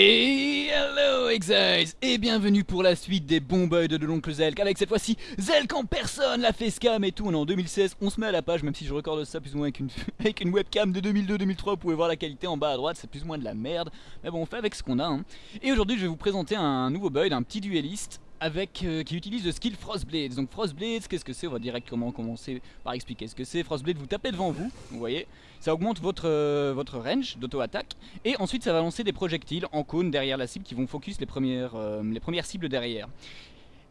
Hello Exiles Et bienvenue pour la suite des bons bugs de l'oncle Zelk. Avec cette fois-ci Zelk en personne, la facecam et tout. On est en 2016, on se met à la page Même si je recorde ça plus ou moins avec une, avec une webcam de 2002-2003 Vous pouvez voir la qualité en bas à droite, c'est plus ou moins de la merde. Mais bon on fait avec ce qu'on a hein. Et aujourd'hui je vais vous présenter un nouveau bug, un petit dueliste avec, euh, qui utilise le skill Frostblades. Donc Frostblades, qu'est-ce que c'est? On va directement commencer par expliquer ce que c'est. Frostblade, vous tapez devant vous, vous voyez, ça augmente votre, euh, votre range d'auto-attaque, et ensuite ça va lancer des projectiles en cône derrière la cible qui vont focus les premières, euh, cibles derrière.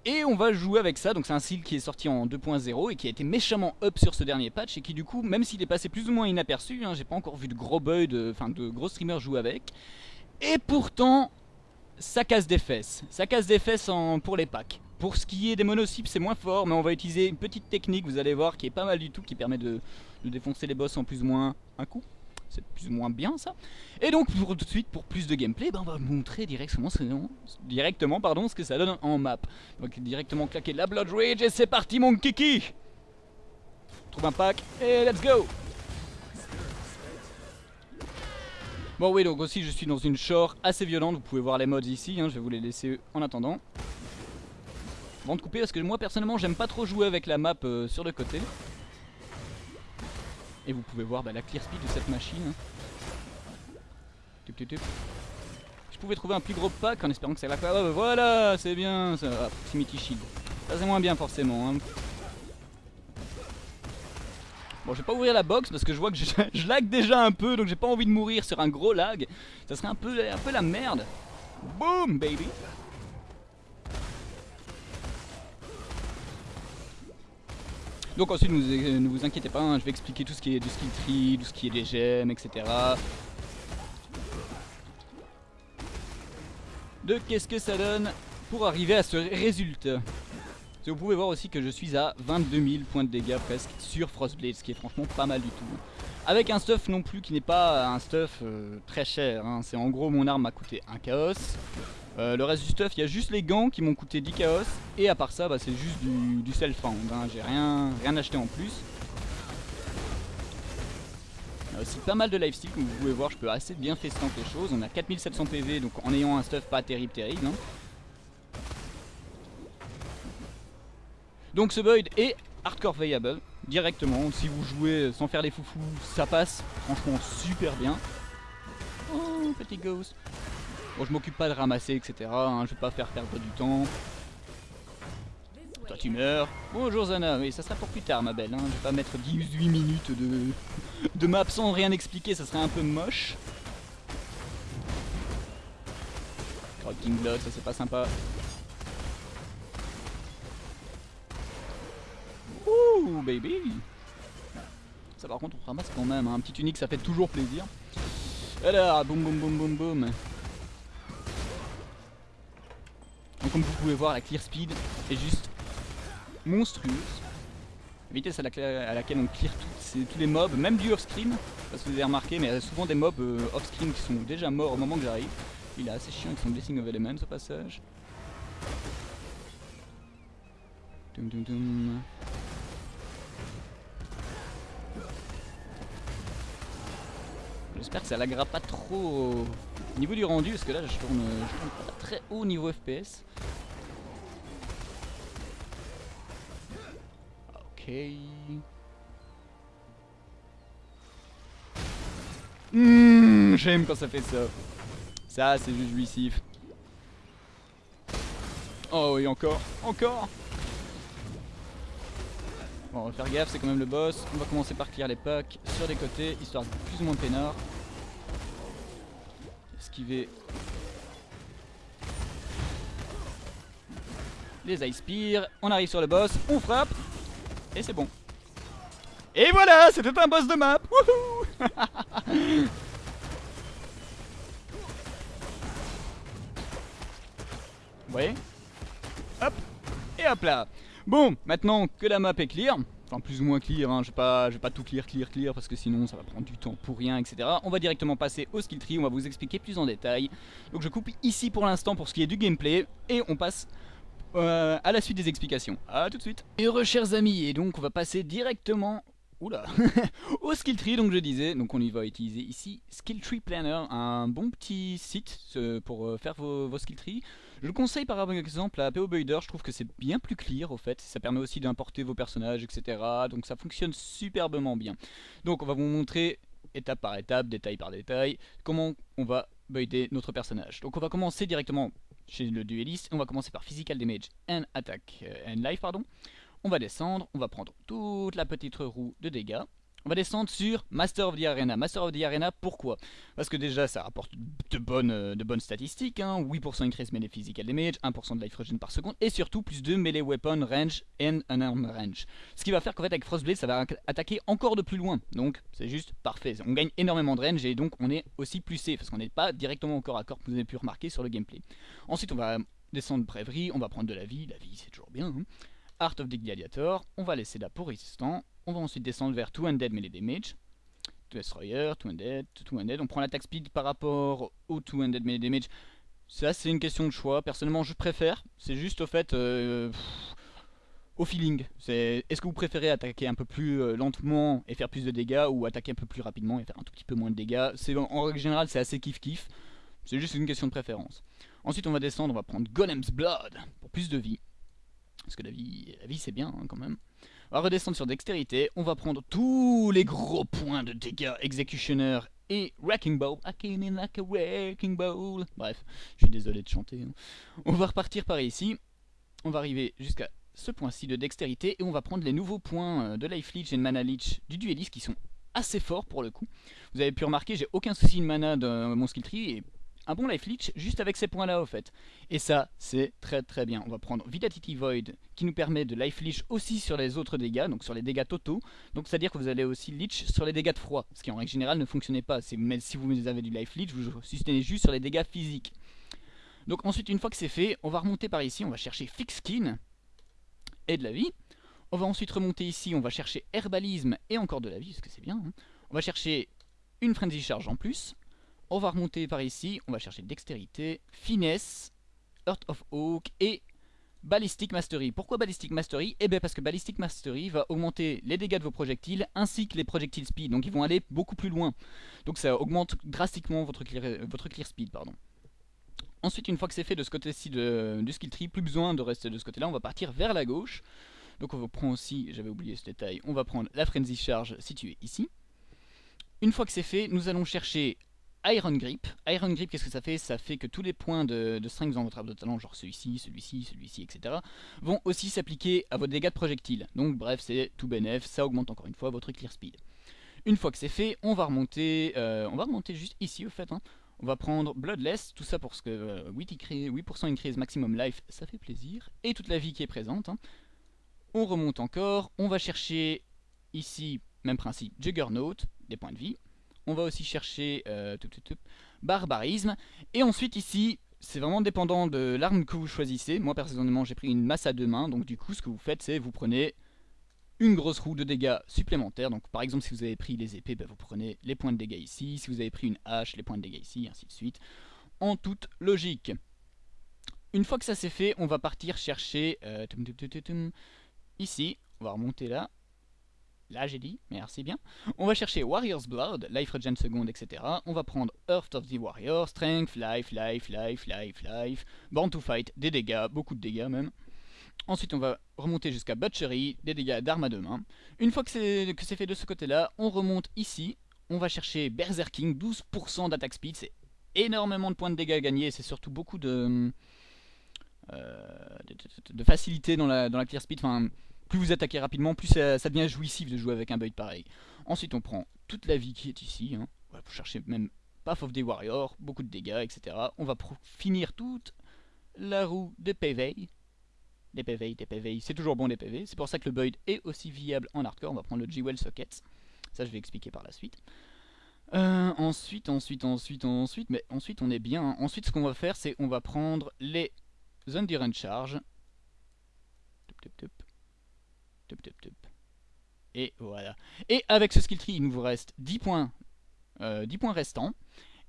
Et on va jouer avec ça, donc c'est un skill qui est sorti en 2.0 et qui a été méchamment up sur ce dernier patch et qui du coup, même s'il est passé plus ou moins inaperçu, hein, j'ai pas encore vu de gros enfin de, de gros streamers jouer avec, et pourtant ça casse des fesses. Ça casse des fesses pour les packs. Pour ce qui est des monocypes, c'est moins fort, mais on va utiliser une petite technique, vous allez voir, qui est pas mal du tout, qui permet de, défoncer les boss en plus ou moins un coup. C'est plus ou moins bien ça. Et donc pour tout de suite, pour plus de gameplay, ben, on va montrer directement, directement pardon, ce que ça donne en map. Donc directement claquer la Blood Rage et c'est parti mon kiki Trouve un pack et let's go Bon oui donc aussi je suis dans une shore assez violente Vous pouvez voir les mods ici hein, Je vais vous les laisser en attendant Avant de couper parce que moi personnellement j'aime pas trop jouer avec la map euh, sur le côté Et vous pouvez voir bah, la clear speed de cette machine tup. Je pouvais trouver un plus gros pack en espérant que ça va oh, Voilà c'est bien ça. Proximity shield Ça c'est moins bien forcément hein. Bon, je vais pas ouvrir la box parce que je vois que je, lag déjà un peu, donc j'ai pas envie de mourir sur un gros lag. Ça serait un peu, un peu la merde. Boom, baby. Donc ensuite, ne vous, inquiétez pas, hein, je vais expliquer tout ce qui est du skill tree, tout ce qui est des gemmes, etc. De qu'est-ce que ça donne pour arriver à ce résultat? Vous pouvez voir aussi que je suis à 22 000 points de dégâts presque sur Frostblade, ce qui est franchement pas mal du tout. Avec un stuff non plus qui n'est pas un stuff euh, très cher, hein. c'est en gros mon arme m'a coûté un chaos. Euh, le reste du stuff, il y a juste les gants qui m'ont coûté 10 chaos. Et à part ça, bah, c'est juste du, self-found, hein. j'ai rien, rien acheté en plus. Il y a aussi pas mal de lifesteal, comme vous pouvez voir, je peux assez bien faire les choses. On a 4700 PV, donc en ayant un stuff pas terrible terrible. Hein. Donc ce build est hardcore viable directement. Si vous jouez sans faire les foufous, ça passe franchement super bien. Oh, petit ghost. Bon, je m'occupe pas de ramasser, etc. Hein, je vais pas faire perdre du temps. Toi tu meurs. Bonjour Zana, oui ça sera pour plus tard ma belle. Hein. Je vais pas mettre 18 minutes de, de map sans rien expliquer, ça serait un peu moche. Corrupting Blood, ça c'est pas sympa. Baby Ça par contre on ramasse quand même, hein. un petit unique ça fait toujours plaisir. Alors, boum boum boum boum boum. Donc comme vous pouvez voir, la clear speed est juste monstrueuse. La vitesse à, laquelle on clear tous les mobs, même du off-screen, parce que vous avez remarqué, mais il y a souvent des mobs euh, off-screen qui sont déjà morts au moment que j'arrive. Il est assez chiant avec son Blessing of Elements au passage. Dum dum dum. J'espère que ça laggera pas trop au niveau du rendu parce que là je tourne, pas très haut niveau FPS. Ok. Mmh, J'aime quand ça fait ça. Ça c'est juste jouissif. Oh oui encore, encore Bon, on va faire gaffe, c'est quand même le boss. On va commencer par clear les packs sur les côtés, histoire de plus ou moins peinard. Esquiver les ice spears. On arrive sur le boss, on frappe, et c'est bon. Et voilà, c'était un boss de map Wouhou Vous voyez? Hop Et hop là Bon, maintenant que la map est clear, enfin plus ou moins clear, hein, je, vais pas, vais pas tout clear, clear, clear, parce que sinon ça va prendre du temps pour rien, etc. On va directement passer au skill tree, on va vous expliquer plus en détail. Donc je coupe ici pour l'instant pour ce qui est du gameplay, et on passe euh, à la suite des explications. A tout de suite. Et heureux chers amis, et donc on va passer directement Oula Au skill tree, donc je disais, donc on y va utiliser ici Skill Tree Planner, un bon petit site pour euh, faire vos, skill trees. Je le conseille par exemple à PO Builder, je trouve que c'est bien plus clear au fait, ça permet aussi d'importer vos personnages, etc. Donc ça fonctionne superbement bien. Donc on va vous montrer étape par étape, détail par détail, comment on va builder notre personnage. Donc on va commencer directement chez le dueliste, on va commencer par Physical Damage and Attack, euh, and Life pardon. On va descendre, on va prendre toute la petite roue de dégâts. On va descendre sur Master of the Arena. Master of the Arena, pourquoi? Parce que déjà, ça rapporte de bonnes, euh, statistiques. Hein. 8% increase melee physical damage, 1% de life regen par seconde, et surtout plus de melee weapon range and unarmed range. Ce qui va faire qu'en fait, avec Frostblade, ça va attaquer encore de plus loin. Donc, c'est juste parfait. On gagne énormément de range, et donc on est aussi plus safe, parce qu'on n'est pas directement au corps à corps, vous avez pu remarquer sur le gameplay. Ensuite, on va descendre Bravery, on va prendre de la vie. La vie, c'est toujours bien. Hein. Art of the Gladiator, on va laisser là pour résistant. On va ensuite descendre vers 2 Undead Melee Damage. 2 Destroyer, 2 Undead, 2 Undead. On prend l'attaque speed par rapport au 2 Undead Melee Damage. Ça, c'est une question de choix. Personnellement, je préfère. C'est juste au fait. Euh, au feeling. Est-ce que vous préférez attaquer un peu plus euh, lentement et faire plus de dégâts ou attaquer un peu plus rapidement et faire un tout petit peu moins de dégâts? En, en règle générale, c'est assez kiff-kiff. C'est juste une question de préférence. Ensuite, on va descendre, on va prendre Golem's Blood pour plus de vie. Parce que la vie, c'est bien hein, quand même. On va redescendre sur dextérité. On va prendre tous les gros points de dégâts Executioner et Wrecking Ball. I came like a wrecking ball. Bref, je suis désolé de chanter. Hein. On va repartir par ici. On va arriver jusqu'à ce point-ci de dextérité. Et on va prendre les nouveaux points euh, de Life Leech et de Mana Leech du dueliste qui sont assez forts pour le coup. Vous avez pu remarquer, j'ai aucun souci de mana dans mon skill tree un bon life leech juste avec ces points là au fait. Et ça c'est très très bien. On va prendre Vitality Void qui nous permet de life leech aussi sur les autres dégâts, donc sur les dégâts totaux. Donc c'est à dire que vous allez aussi leech sur les dégâts de froid, ce qui en règle générale ne fonctionnait pas. Mais si vous avez du life leech, vous sustenez juste sur les dégâts physiques. Donc ensuite une fois que c'est fait, on va remonter par ici, on va chercher Fix Skin et de la vie. On va ensuite remonter ici, on va chercher Herbalisme et encore de la vie, parce que c'est bien. Hein. On va chercher une Frenzy Charge en plus. On va remonter par ici, on va chercher Dextérité, Finesse, Earth of Oak et Ballistic Mastery. Pourquoi Ballistic Mastery? Eh bien parce que Ballistic Mastery va augmenter les dégâts de vos projectiles ainsi que les projectiles speed. Donc ils vont aller beaucoup plus loin. Donc ça augmente drastiquement votre clear, speed. Pardon. Ensuite, une fois que c'est fait de ce côté-ci du skill tree, plus besoin de rester de ce côté-là, on va partir vers la gauche. Donc on va prendre aussi, j'avais oublié ce détail, on va prendre la Frenzy Charge située ici. Une fois que c'est fait, nous allons chercher Iron Grip. Iron Grip, qu'est-ce que ça fait? Ça fait que tous les points de, strength dans votre arbre de talent, genre celui-ci, celui-ci, celui-ci, etc., vont aussi s'appliquer à votre dégâts de projectiles. Donc bref, c'est tout bénef, ça augmente encore une fois votre clear speed. Une fois que c'est fait, on va remonter, euh, on va remonter juste ici au fait. Hein. On va prendre Bloodless, tout ça pour que 8%, euh, 8 increase maximum life, ça fait plaisir. Et toute la vie qui est présente. Hein. On remonte encore, on va chercher ici, même principe, Juggernaut, des points de vie on va aussi chercher euh, barbarisme. Et ensuite ici, c'est vraiment dépendant de l'arme que vous choisissez. Moi personnellement j'ai pris une masse à deux mains, donc du coup ce que vous faites c'est vous prenez une grosse roue de dégâts supplémentaires. Donc par exemple si vous avez pris les épées, bah, vous prenez les points de dégâts ici. Si vous avez pris une hache, les points de dégâts ici, ainsi de suite. En toute logique. Une fois que ça c'est fait, on va partir chercher... Euh, ici, on va remonter là. Là j'ai dit, merci bien. On va chercher Warrior's Blood, Life Regen Second, etc. On va prendre Earth of the Warrior, Strength, Life, Life, Life, Life, Life, Born to Fight, des dégâts, beaucoup de dégâts même. Ensuite on va remonter jusqu'à Butchery, des dégâts d'armes à deux mains. Une fois que c'est fait de ce côté-là, on remonte ici. On va chercher Berserking, 12% d'attaque speed, c'est énormément de points de dégâts gagnés, c'est surtout beaucoup de, euh, de, facilité dans la, dans la clear speed. Enfin, plus vous attaquez rapidement, plus ça, devient jouissif de jouer avec un build pareil. Ensuite on prend toute la vie qui est ici, hein. voilà, pour chercher même Path of the Warrior, beaucoup de dégâts, etc. On va finir toute la roue de PV. Des PV, des PV, c'est toujours bon des PV, c'est pour ça que le build est aussi viable en hardcore, on va prendre le G-Well Sockets, ça je vais expliquer par la suite. Euh, ensuite, ensuite, ensuite, ensuite, mais ensuite on est bien. Hein. Ensuite ce qu'on va faire c'est on va prendre les Endurance Charge. Et voilà. Et avec ce skill tree, il nous reste 10 points, 10 euh, points restants.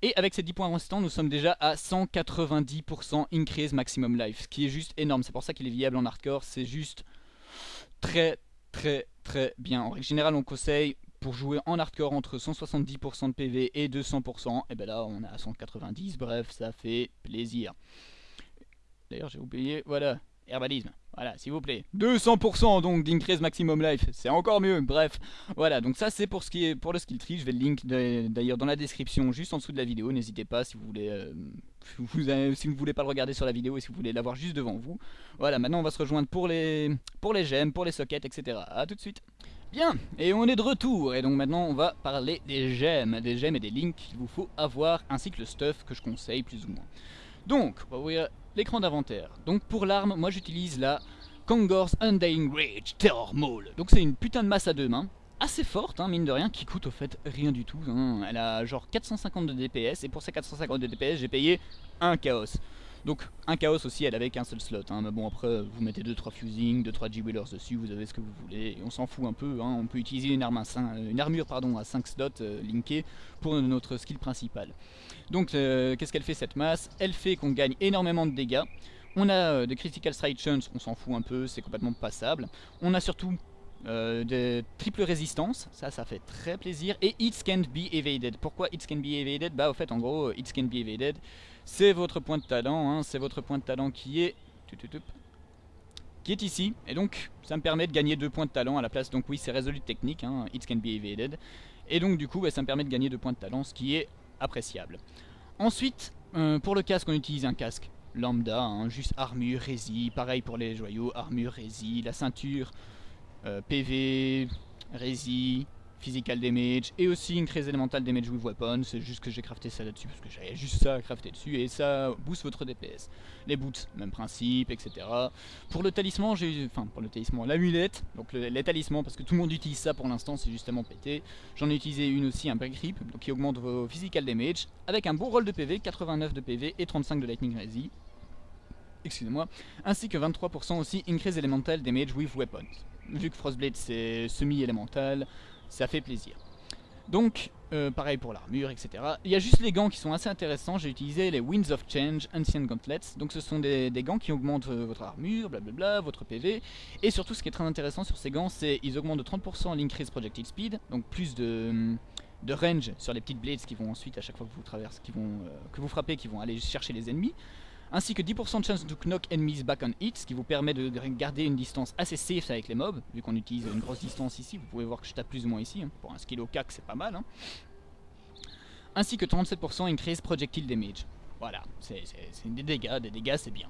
Et avec ces 10 points restants, nous sommes déjà à 190% increase maximum life, ce qui est juste énorme. C'est pour ça qu'il est viable en hardcore. C'est juste très, très, très bien. En règle générale, on conseille pour jouer en hardcore entre 170% de PV et 200%. Et ben là, on a 190. Bref, ça fait plaisir. D'ailleurs, j'ai oublié. Voilà, herbalisme. Voilà, s'il vous plaît. 200% donc d'increase maximum life, c'est encore mieux. Bref, voilà, donc ça c'est pour ce qui est pour le skill tree. Je vais le link d'ailleurs dans la description, juste en dessous de la vidéo. N'hésitez pas si vous voulez, euh, si vous voulez pas le regarder sur la vidéo et si vous voulez l'avoir juste devant vous. Voilà, maintenant on va se rejoindre pour les pour les gemmes, pour les sockets, etc. A tout de suite. Bien, et on est de retour, et donc maintenant on va parler des gemmes, des gemmes et des links qu'il vous faut avoir, ainsi que le stuff que je conseille plus ou moins. Donc, on va l'écran d'inventaire. Donc pour l'arme, moi j'utilise la Kongor's Undying Rage Terror Maul. Donc c'est une putain de masse à deux mains, assez forte, hein, mine de rien, qui coûte au fait rien du tout. Hein. Elle a genre 450 de DPS, et pour ces 450 de DPS, j'ai payé un chaos. Donc un chaos aussi, elle avait qu'un seul slot. Hein. Mais bon, après, vous mettez 2-3 fusing, 2-3 G-Wheelers dessus, vous avez ce que vous voulez. Et on s'en fout un peu. Hein. On peut utiliser une, arme à 5, une armure à 5 slots euh, linkée pour notre skill principal. Donc euh, qu'est-ce qu'elle fait cette masse? Elle fait qu'on gagne énormément de dégâts. On a euh, des critical strike chunks, on s'en fout un peu, c'est complètement passable. On a surtout euh, de triple résistance, ça ça fait très plaisir, et It Can't Be Evaded. Pourquoi It Can Be Evaded? Bah au fait en gros, It Can Be Evaded, c'est votre point de talent, hein, c'est votre point de talent qui est... qui est ici, et donc ça me permet de gagner deux points de talent à la place, donc oui c'est résolu technique, hein, It Can Be Evaded, et donc du coup bah, ça me permet de gagner deux points de talent, ce qui est appréciable. Ensuite, euh, pour le casque on utilise un casque lambda, hein, juste armure, rési, pareil pour les joyaux, armure, rési, la ceinture, euh, PV, Resi, Physical Damage et aussi Increase Elemental Damage with Weapon. C'est juste que j'ai crafté ça là-dessus parce que j'avais juste ça à crafter dessus et ça booste votre DPS. Les boots, même principe, etc. Pour le talisman, j'ai enfin pour le talisman, l'amulette, donc les talismans parce que tout le monde utilise ça pour l'instant, c'est justement pété. J'en ai utilisé une aussi, un break rip, donc qui augmente vos Physical Damage avec un bon roll de PV, 89 de PV et 35 de Lightning Resi. Excusez-moi, ainsi que 23% aussi Increase Elemental Damage with Weapons vu que Frostblade c'est semi-élémental, ça fait plaisir. Donc, euh, pareil pour l'armure, etc. Il y a juste les gants qui sont assez intéressants. J'ai utilisé les Winds of Change Ancient Gauntlets. Donc ce sont des, gants qui augmentent euh, votre armure, blablabla, votre PV. Et surtout, ce qui est très intéressant sur ces gants, c'est qu'ils augmentent de 30% l'increase projectile speed. Donc plus de, de range sur les petites blades qui vont ensuite, à chaque fois que vous traversez, qui vont, euh, que vous frappez, qui vont aller chercher les ennemis ainsi que 10% de chance to knock enemies back on hit, ce qui vous permet de garder une distance assez safe avec les mobs, vu qu'on utilise une grosse distance ici, vous pouvez voir que je tape plus ou moins ici, hein. pour un skill au cac c'est pas mal. Hein. Ainsi que 37% increase projectile damage. Voilà, c'est des dégâts, des dégâts c'est bien.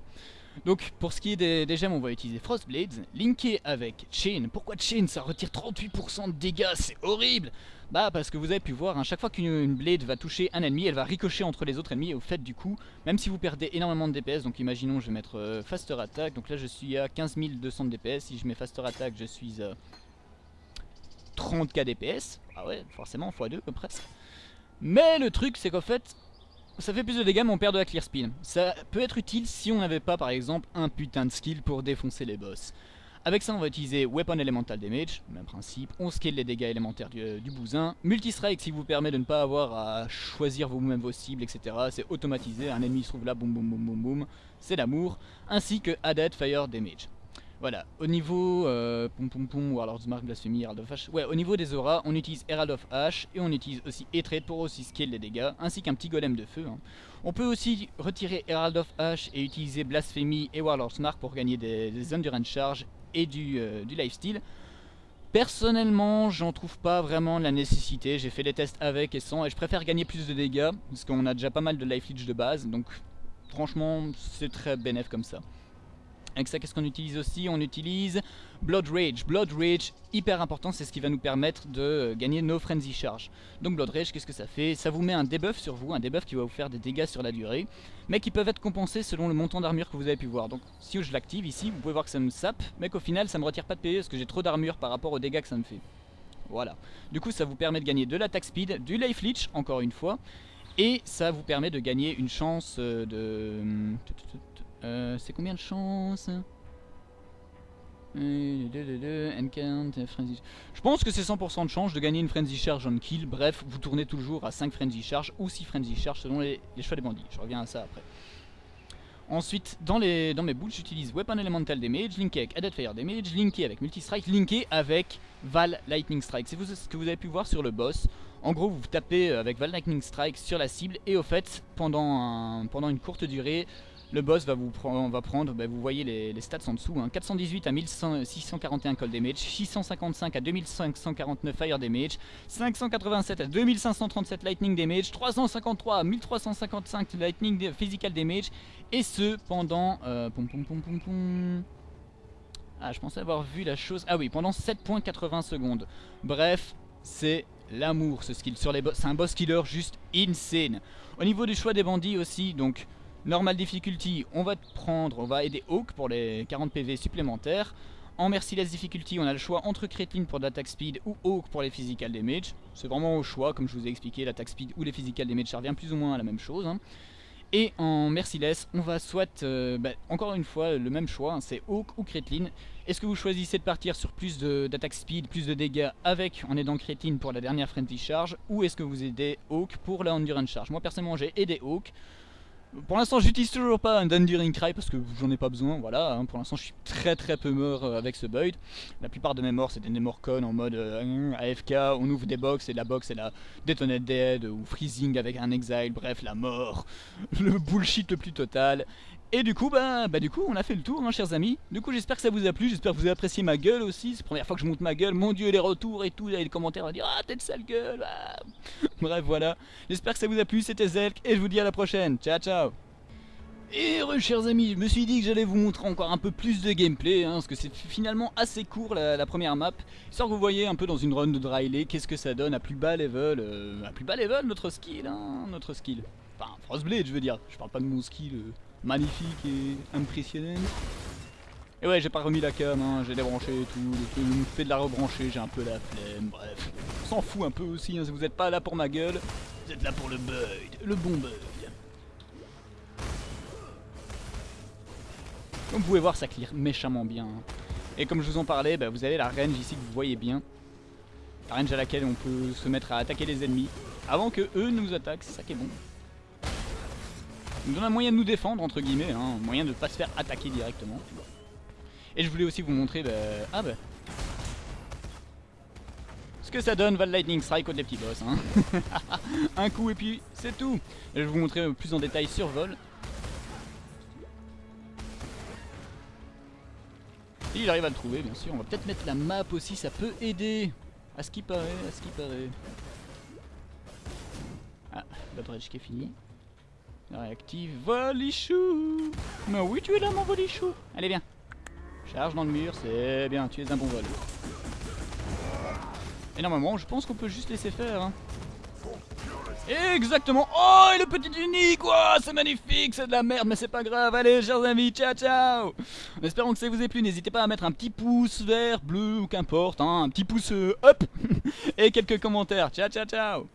Donc pour ce qui est des, gemmes, on va utiliser Frostblades, linké avec Chain. Pourquoi Chain? Ça retire 38% de dégâts, c'est horrible Bah parce que vous avez pu voir, hein, chaque fois qu'une blade va toucher un ennemi, elle va ricocher entre les autres ennemis. Et au fait du coup, même si vous perdez énormément de DPS, donc imaginons je vais mettre euh, Faster Attack, donc là je suis à 15 200 de DPS, si je mets Faster Attack je suis à 30k DPS, ah ouais forcément x2 presque. Mais le truc c'est qu'en fait, ça fait plus de dégâts mais on perd de la clear spin. Ça peut être utile si on n'avait pas par exemple un putain de skill pour défoncer les boss. Avec ça on va utiliser Weapon Elemental Damage, même principe, on scale les dégâts élémentaires du, euh, du bousin, Multistrike qui vous permet de ne pas avoir à choisir vous-même vos cibles etc, c'est automatisé, un ennemi se trouve là, boum boum boum boum boum, c'est l'amour, ainsi que Added Fire Damage. Voilà, au niveau euh, pom pom Warlord's Mark, Blasphemy, Herald of Ash, ouais, au niveau des auras, on utilise Herald of Ash et on utilise aussi E-Trade pour aussi scale les dégâts, ainsi qu'un petit golem de feu. Hein. On peut aussi retirer Herald of Ash et utiliser Blasphemy et Warlord's Mark pour gagner des, endurance charge et du, euh, du lifesteal. Personnellement, j'en trouve pas vraiment la nécessité, j'ai fait des tests avec et sans, et je préfère gagner plus de dégâts, parce qu'on a déjà pas mal de life leech de base, donc franchement, c'est très bénéf comme ça. Avec ça, qu'est-ce qu'on utilise aussi On utilise Blood Rage. Blood Rage, hyper important, c'est ce qui va nous permettre de gagner nos Frenzy Charge. Donc Blood Rage, qu'est-ce que ça fait? Ça vous met un debuff sur vous, un debuff qui va vous faire des dégâts sur la durée, mais qui peuvent être compensés selon le montant d'armure que vous avez pu voir. Donc si je l'active ici, vous pouvez voir que ça me sape, mais qu'au final ça me retire pas de PV parce que j'ai trop d'armure par rapport aux dégâts que ça me fait. Voilà. Du coup, ça vous permet de gagner de l'attaque speed, du life leech, encore une fois, et ça vous permet de gagner une chance euh, de... Euh, c'est combien de chances je pense que c'est 100% de chance de gagner une Frenzy Charge on kill. Bref, vous tournez toujours à 5 Frenzy Charge ou 6 Frenzy Charge selon les, choix des bandits. Je reviens à ça après. Ensuite, dans, les, dans mes boules, j'utilise Weapon Elemental Damage, linké avec Added Fire Damage, linké avec Multi-Strike, linké avec Val Lightning Strike. C'est ce que vous avez pu voir sur le boss. En gros, vous tapez avec Val Lightning Strike sur la cible et au fait, pendant, pendant une courte durée, le boss va vous prendre, va bah, vous voyez les, stats en dessous, 418 hein. à 1641 cold damage, 655 à 2549 fire damage, 587 à 2537 lightning damage, 353 à 1355 lightning physical damage, et ce pendant... Euh, ah, je pensais avoir vu la chose... Ah oui, pendant 7.80 secondes. Bref, c'est l'amour ce skill sur les boss. C'est un boss killer juste insane. Au niveau du choix des bandits aussi, donc Normal difficulty, on va prendre, on va aider Hawk pour les 40 PV supplémentaires. En Merciless difficulty, on a le choix entre Kretlin pour l'attaque speed ou Hawk pour les physical damage. C'est vraiment au choix, comme je vous ai expliqué, l'attaque speed ou les physical damage, ça revient plus ou moins à la même chose. Hein. Et en Merciless, on va soit, euh, bah, encore une fois, le même choix, hein, c'est Hawk ou Kretlin. Est-ce que vous choisissez de partir sur plus d'attaque speed, plus de dégâts avec en aidant Kretlin pour la dernière Frenzy Charge, ou est-ce que vous aidez Hawk pour la Endurance Charge? Moi personnellement j'ai aidé Hawk, pour l'instant j'utilise toujours pas un Enduring Cry parce que j'en ai pas besoin, voilà, hein. pour l'instant je suis très très peu mort euh, avec ce build. La plupart de mes morts c'est des morts en mode euh, AFK, on ouvre des box et la box c'est la Detonate Dead ou Freezing avec un Exile, bref la mort, le bullshit le plus total. Et du coup, bah, bah du coup, on a fait le tour, hein, chers amis. Du coup, j'espère que ça vous a plu, j'espère que vous avez apprécié ma gueule aussi. C'est la première fois que je monte ma gueule. Mon dieu, les retours et tout, les commentaires vont dire Ah, t'es de sale gueule. Ah. Bref, voilà. J'espère que ça vous a plu. C'était Zelk et je vous dis à la prochaine. Ciao, ciao. Et re, chers amis, je me suis dit que j'allais vous montrer encore un peu plus de gameplay, hein, parce que c'est finalement assez court la, première map, histoire que vous voyez un peu dans une run de Dryley qu'est-ce que ça donne à plus bas level, euh, à plus bas level notre skill, hein, notre skill. Enfin, Frostblade je veux dire, je parle pas de mon skill, euh, magnifique et impressionnant. Et ouais, j'ai pas remis la cam, hein, j'ai débranché et tout, le me fait de la rebrancher, j'ai un peu la flemme, bref. On s'en fout un peu aussi, hein, vous êtes pas là pour ma gueule, vous êtes là pour le bug, le bon bug. Comme vous pouvez voir, ça clear méchamment bien. Et comme je vous en parlais, bah, vous avez la range ici que vous voyez bien. La range à laquelle on peut se mettre à attaquer les ennemis avant que eux nous attaquent, c'est ça qui est bon nous donne un moyen de nous défendre, entre guillemets, hein, un moyen de ne pas se faire attaquer directement. Et je voulais aussi vous montrer, bah, ah bah, ce que ça donne Val Lightning Strike contre les petits boss. Hein. un coup et puis c'est tout. je vais vous montrer plus en détail sur vol. il arrive à le trouver, bien sûr. On va peut-être mettre la map aussi, ça peut aider. À ce qui paraît, à ce qui paraît. Ah, la dredge qui est fini. Réactive Volichou Mais oui, tu es là, mon Volichou Allez, viens. Charge dans le mur, c'est bien, tu es un bon vol. Et normalement, je pense qu'on peut juste laisser faire. Hein. Exactement Oh, et le petit unique quoi C'est magnifique, c'est de la merde, mais c'est pas grave. Allez, chers amis, ciao, ciao En espérant que ça vous ait plu, n'hésitez pas à mettre un petit pouce vert, bleu ou qu'importe, hein, un petit pouce euh, up Et quelques commentaires. Ciao, ciao, ciao